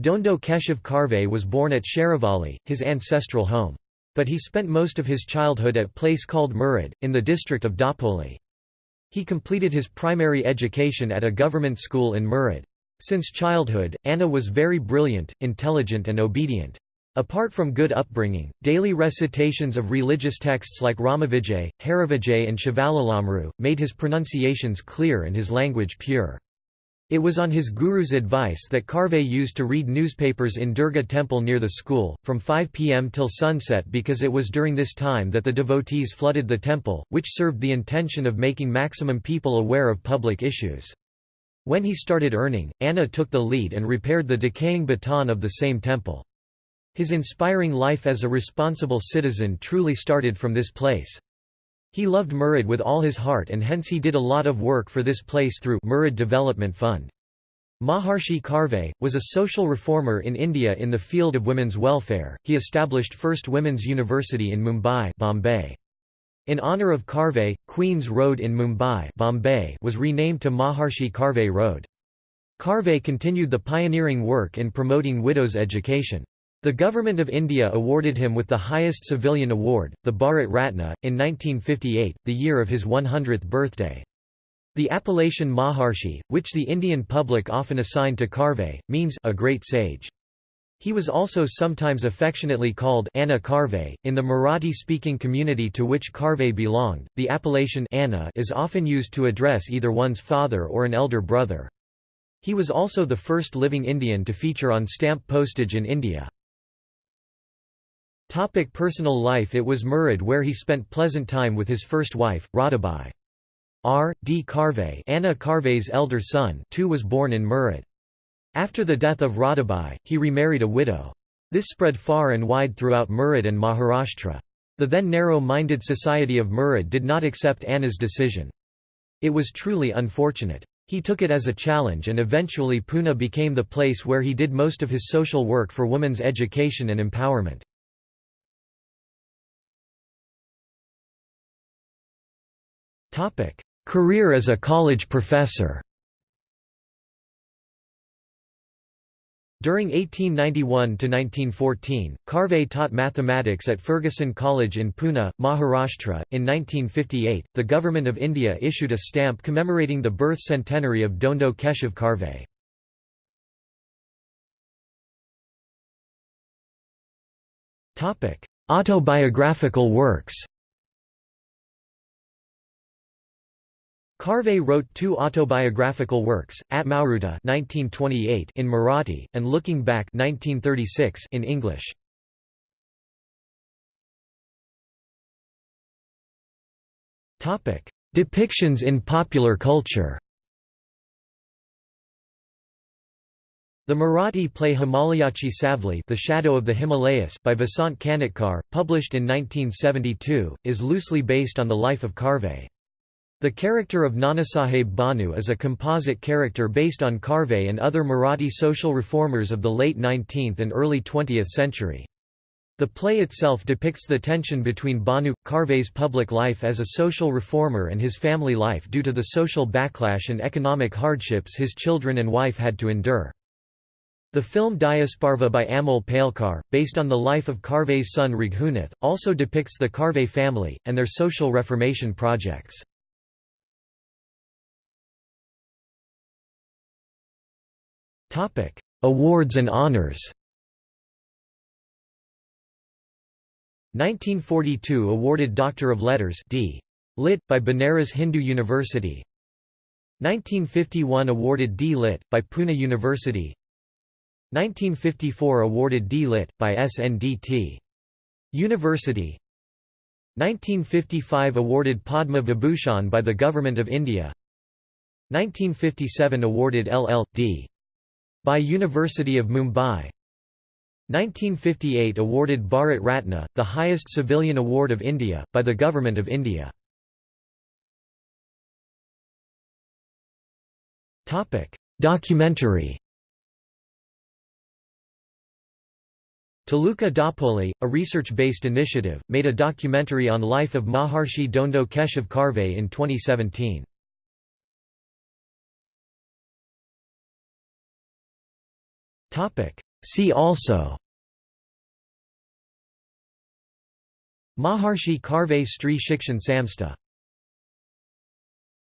Dhondo Keshav Karve was born at Sheravali, his ancestral home. But he spent most of his childhood at a place called Murud, in the district of Dapoli. He completed his primary education at a government school in Murud. Since childhood, Anna was very brilliant, intelligent and obedient. Apart from good upbringing, daily recitations of religious texts like Ramavijay, Harivijay and Shivlilamrut, made his pronunciations clear and his language pure. It was on his guru's advice that Karve used to read newspapers in Durga temple near the school, from 5 pm till sunset because it was during this time that the devotees flooded the temple, which served the intention of making maximum people aware of public issues. When he started earning, Anna took the lead and repaired the decaying baton of the same temple. His inspiring life as a responsible citizen truly started from this place. He loved Murud with all his heart and hence he did a lot of work for this place through Murud Development Fund. Maharshi Karve, was a social reformer in India in the field of women's welfare. He established first women's university in Mumbai Bombay. In honour of Karve, Queen's Road in Mumbai Bombay was renamed to Maharshi Karve Road. Karve continued the pioneering work in promoting widows' education. The Government of India awarded him with the highest civilian award, the Bharat Ratna, in 1958, the year of his 100th birthday. The appellation Maharshi, which the Indian public often assigned to Karve, means a great sage. He was also sometimes affectionately called Anna Karve. In the Marathi-speaking community to which Karve belonged, the appellation Anna is often used to address either one's father or an elder brother. He was also the first living Indian to feature on stamp postage in India. Topic personal life It was Murud where he spent pleasant time with his first wife, Radhabai. R. D. Karve Anna Karve's elder son too was born in Murud. After the death of Radhabai, he remarried a widow. This spread far and wide throughout Murud and Maharashtra. The then narrow-minded society of Murud did not accept Anna's decision. It was truly unfortunate. He took it as a challenge and eventually Pune became the place where he did most of his social work for women's education and empowerment. Career as a college professor During 1891–1914, Karve taught mathematics at Fergusson College in Pune, Maharashtra. In 1958, the Government of India issued a stamp commemorating the birth centenary of Dhondo Keshav Karve. Autobiographical works Karve wrote two autobiographical works, Atmavruta (1928) in Marathi and Looking Back (1936) in English. Depictions in popular culture. The Marathi play Himalayachi Savli The Shadow of the Himalayas by Vasant Kanetkar, published in 1972, is loosely based on the life of Karve. The character of Nanasaheb Bhanu is a composite character based on Karve and other Marathi social reformers of the late 19th and early 20th century. The play itself depicts the tension between Bhanu, Karve's public life as a social reformer and his family life due to the social backlash and economic hardships his children and wife had to endure. The film Dhyasparva by Amol Palekar, based on the life of Karve's son Raghunath, also depicts the Karve family, and their social reformation projects. Topic: Awards and honors. 1942 awarded Doctor of Letters D. Lit. by Banaras Hindu University 1951 awarded D. Lit. by Pune University 1954 awarded D. Lit. by SNDT. University 1955 awarded Padma Vibhushan by the Government of India 1957 awarded LL.D by University of Mumbai 1958 awarded Bharat Ratna, the highest civilian award of India, by the Government of India. Documentary Taluka Dapoli, a research-based initiative, made a documentary on life of Maharshi Dhondo Keshav Karve in 2017. See also. Maharshi Karve Stree Shikshan Samstha